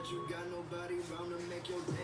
that you got nobody around to make your day.